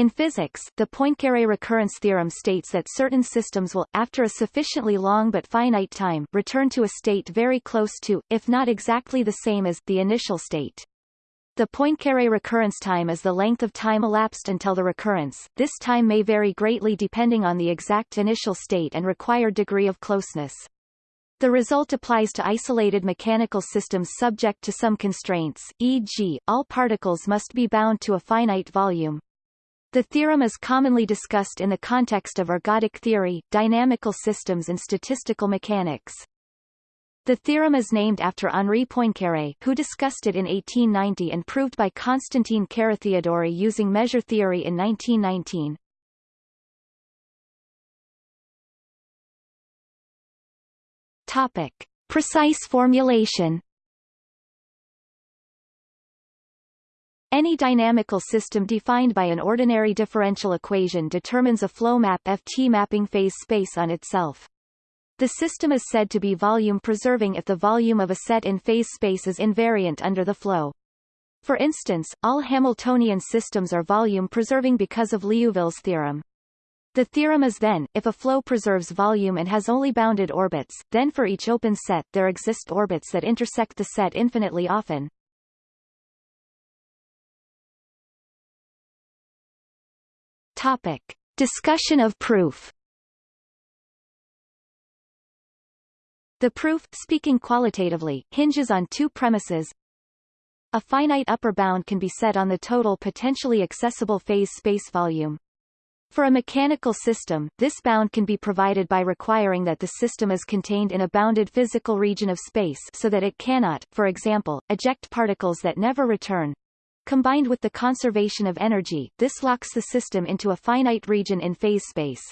In physics, the Poincaré recurrence theorem states that certain systems will, after a sufficiently long but finite time, return to a state very close to, if not exactly the same as, the initial state. The Poincaré recurrence time is the length of time elapsed until the recurrence. This time may vary greatly depending on the exact initial state and required degree of closeness. The result applies to isolated mechanical systems subject to some constraints, e.g., all particles must be bound to a finite volume. The theorem is commonly discussed in the context of ergodic theory, dynamical systems and statistical mechanics. The theorem is named after Henri Poincaré, who discussed it in 1890 and proved by Constantin Carathéodory using measure theory in 1919. Topic. Precise formulation Any dynamical system defined by an ordinary differential equation determines a flow map Ft mapping phase space on itself. The system is said to be volume-preserving if the volume of a set in phase space is invariant under the flow. For instance, all Hamiltonian systems are volume-preserving because of Liouville's theorem. The theorem is then, if a flow preserves volume and has only bounded orbits, then for each open set there exist orbits that intersect the set infinitely often. Topic. Discussion of proof The proof, speaking qualitatively, hinges on two premises. A finite upper bound can be set on the total potentially accessible phase space volume. For a mechanical system, this bound can be provided by requiring that the system is contained in a bounded physical region of space so that it cannot, for example, eject particles that never return, Combined with the conservation of energy, this locks the system into a finite region in phase space.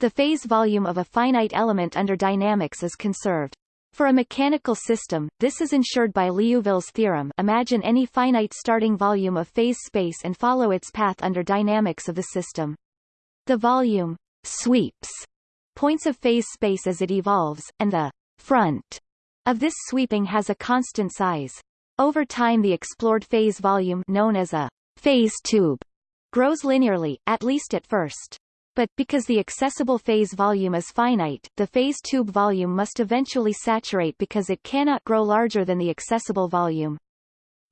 The phase volume of a finite element under dynamics is conserved. For a mechanical system, this is ensured by Liouville's theorem imagine any finite starting volume of phase space and follow its path under dynamics of the system. The volume sweeps points of phase space as it evolves, and the front of this sweeping has a constant size. Over time the explored phase volume known as a phase tube grows linearly, at least at first. But, because the accessible phase volume is finite, the phase tube volume must eventually saturate because it cannot grow larger than the accessible volume.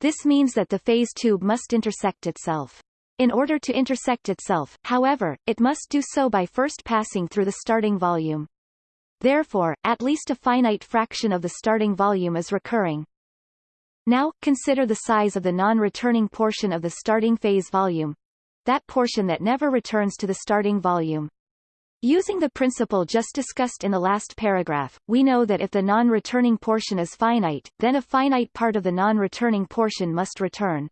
This means that the phase tube must intersect itself. In order to intersect itself, however, it must do so by first passing through the starting volume. Therefore, at least a finite fraction of the starting volume is recurring. Now, consider the size of the non-returning portion of the starting phase volume. That portion that never returns to the starting volume. Using the principle just discussed in the last paragraph, we know that if the non-returning portion is finite, then a finite part of the non-returning portion must return.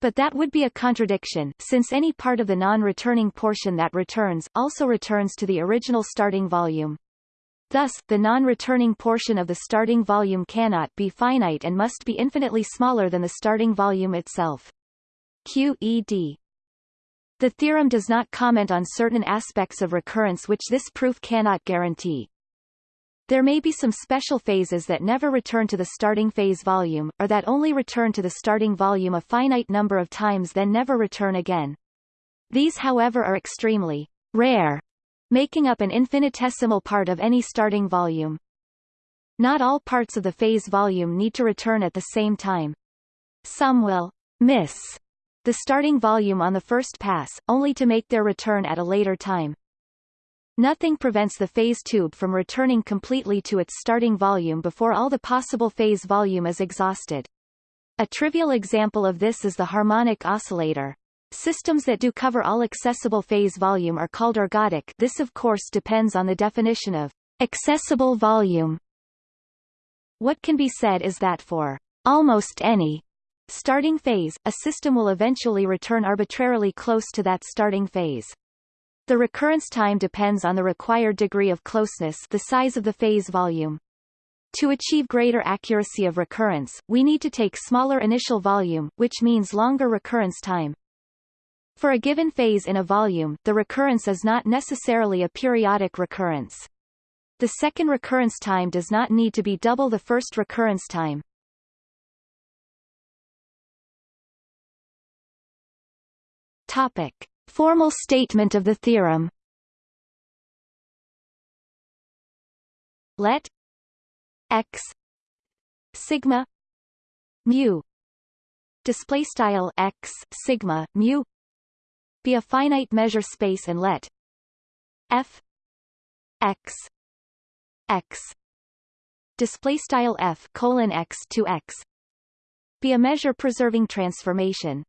But that would be a contradiction, since any part of the non-returning portion that returns, also returns to the original starting volume. Thus, the non-returning portion of the starting volume cannot be finite and must be infinitely smaller than the starting volume itself. QED The theorem does not comment on certain aspects of recurrence which this proof cannot guarantee. There may be some special phases that never return to the starting phase volume, or that only return to the starting volume a finite number of times then never return again. These however are extremely rare making up an infinitesimal part of any starting volume. Not all parts of the phase volume need to return at the same time. Some will miss the starting volume on the first pass, only to make their return at a later time. Nothing prevents the phase tube from returning completely to its starting volume before all the possible phase volume is exhausted. A trivial example of this is the harmonic oscillator. Systems that do cover all accessible phase volume are called ergodic this of course depends on the definition of accessible volume. What can be said is that for almost any starting phase, a system will eventually return arbitrarily close to that starting phase. The recurrence time depends on the required degree of closeness the size of the phase volume. To achieve greater accuracy of recurrence, we need to take smaller initial volume, which means longer recurrence time. For a given phase in a volume, the recurrence is not necessarily a periodic recurrence. The second recurrence time does not need to be double the first recurrence time. Topic. Formal statement of the theorem Let x sigma mu display style x sigma mu be a finite measure space and let f x x display style f colon x to x be a measure preserving transformation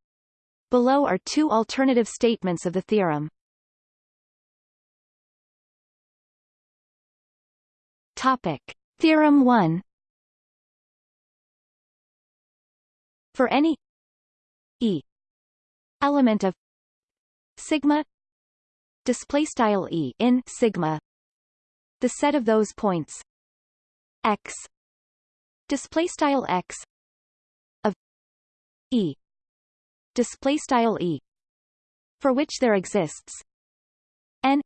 Below are two alternative statements of the theorem. Topic. Theorem 1 For any E element of sigma display style E in sigma. The set of those points x display style x of E display style e for which there exists n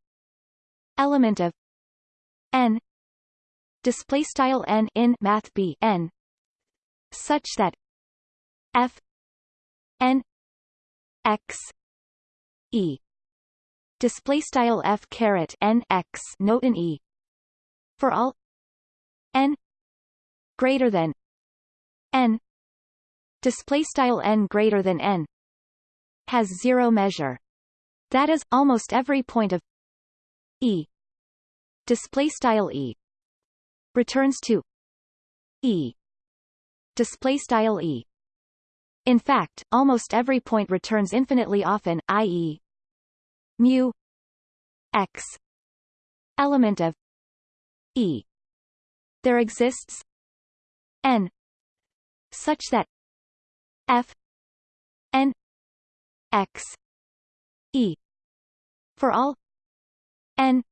element of n display style n in math b n such that f n x e. Display style f caret n x note in e. For all. N. Greater than. N. Display style n greater than n. Has zero measure. That is, almost every point of E. Display style E. Returns to E. Display style E. In fact, almost every point returns infinitely often, i.e. mu x element of E. There exists n such that f n x e for all n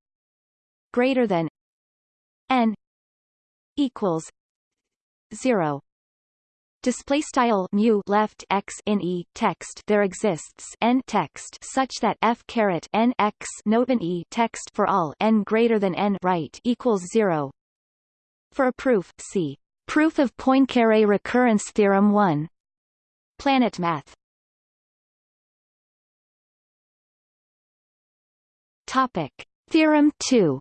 greater than n equals 0 display style mu left x in e text there exists n text such that f caret n x note in e text for all n greater than n right equals 0 for a proof see proof of Poincare recurrence theorem 1 Planet math. Topic. Theorem 2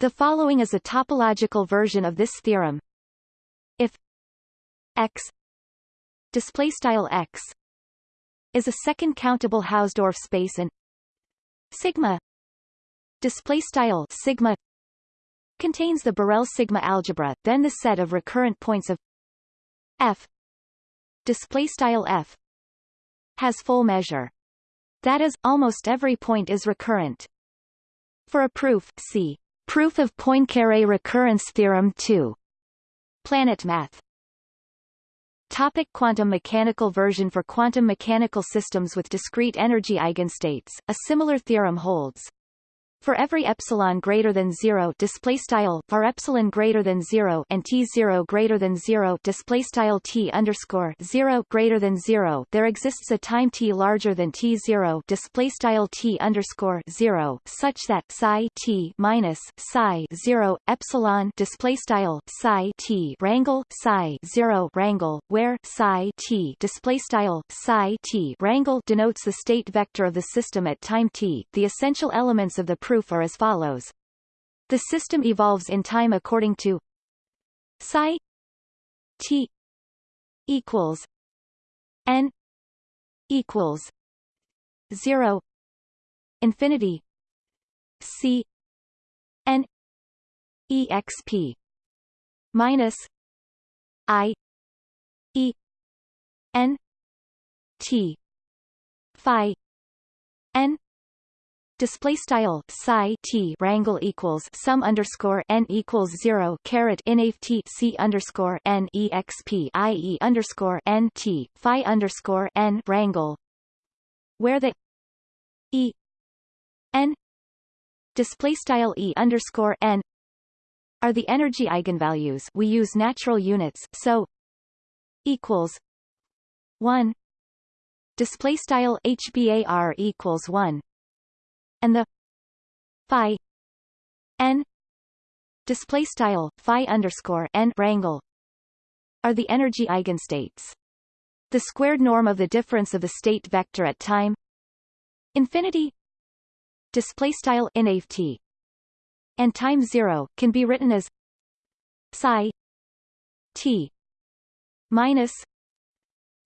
The following is a topological version of this theorem. If x display style x is a second countable Hausdorff space and sigma display style sigma contains the Borel sigma algebra, then the set of recurrent points of f display style f has full measure. That is, almost every point is recurrent. For a proof, see proof of Poincare recurrence theorem 2. Planet math. Topic quantum mechanical version For quantum mechanical systems with discrete energy eigenstates, a similar theorem holds. For every epsilon greater than 0 display style var epsilon greater than 0 and t 0 greater than 0 display style t underscore 0 greater than 0 there exists a time t larger than t 0 display style t underscore 0 such that psi t minus psi 0 epsilon display style psi t rangle psi 0 rangle, where psi t display style psi t rangle denotes the state vector of the system at time t. The essential elements of the proof are as follows. The system evolves in time according to psi t equals n equals 0 infinity c n exp minus i e n t phi n display style psi t rangle equals sum underscore n equals zero caret inaf t c underscore n exp i e underscore n t phi underscore n rangle, where the e n display style e underscore n are the energy eigenvalues we use natural units so equals 1 display style hbar equals 1 and the phi n display style phi underscore n rangle are the energy eigenstates. the squared norm of the difference of the state vector at time infinity display style inft and time 0 can be written as psi t minus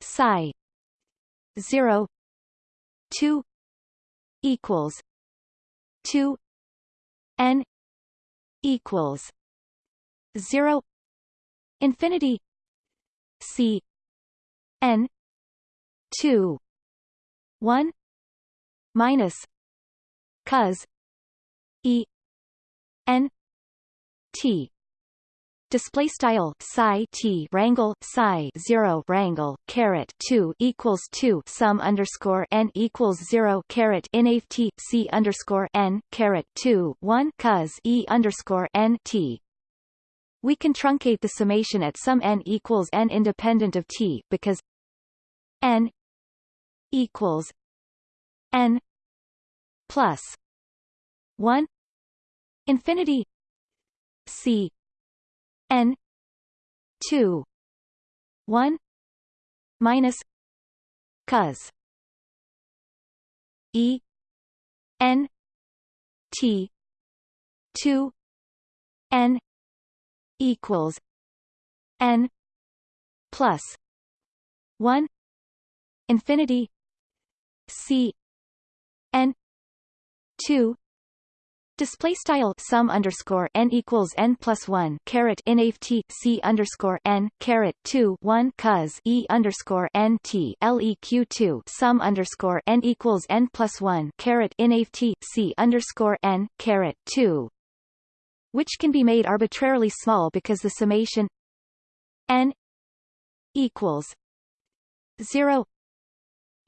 psi 0 2 equals 2 n equals 0 infinity c n 2 1 minus cos e n t display style psi t rangle psi 0 rangle caret 2 equals 2 sum underscore n equals 0 caret inaf t c underscore n caret 2 1 cos e underscore n t. We can truncate the summation at some n equals n independent of t because n equals n plus 1 infinity c n 2 1 minus cos e n t 2 n equals n plus 1 infinity c n 2 Display style sum underscore n equals n plus one caret inaf t c underscore n caret two one cos e underscore n t leq two sum underscore n equals n plus one caret inaf t c underscore n caret two, which can be made arbitrarily small because the summation n equals zero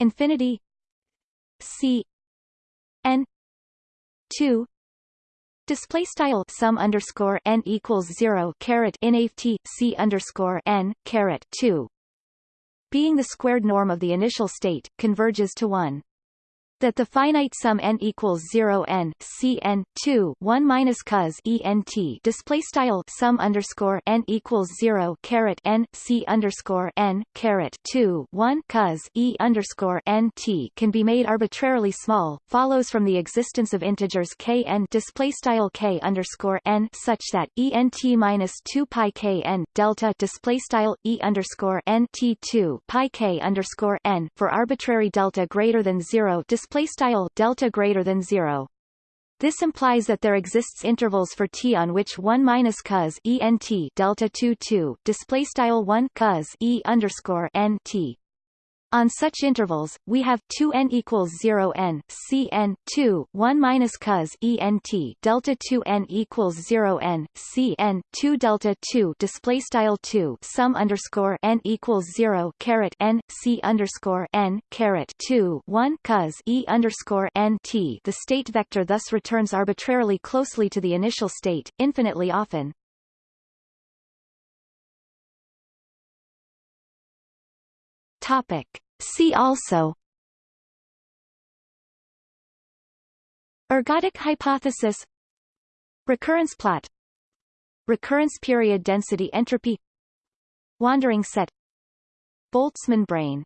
infinity c n two Display style sum underscore n equals zero caret inaf t c underscore n caret two, being the squared norm of the initial state, converges to one that the finite sum n equals 0 n c n 2 1 minus cos e n t display style sum underscore n equals 0 caret n c underscore n caret 2 1 cos e underscore n t can be made arbitrarily small follows from the existence of integers k n display style k underscore n such that e n t minus 2 pi k n delta display style e underscore n t 2 pi k underscore n for arbitrary delta greater than 0 display style delta greater than 0. This implies that there exists intervals for t on which 1 minus cos e n t delta 2 2 display style 1 cos e underscore n t on such intervals, we have 2 n equals 0 n c n 2 1 minus cos e n t delta 2 n equals 0 n c n 2 delta 2 display style 2 sum underscore n equals 0 caret n c underscore n caret 2 1 cos e underscore n t. The state vector thus returns arbitrarily closely to the initial state, infinitely often. Topic. See also Ergodic hypothesis Recurrence plot Recurrence period density entropy Wandering set Boltzmann brain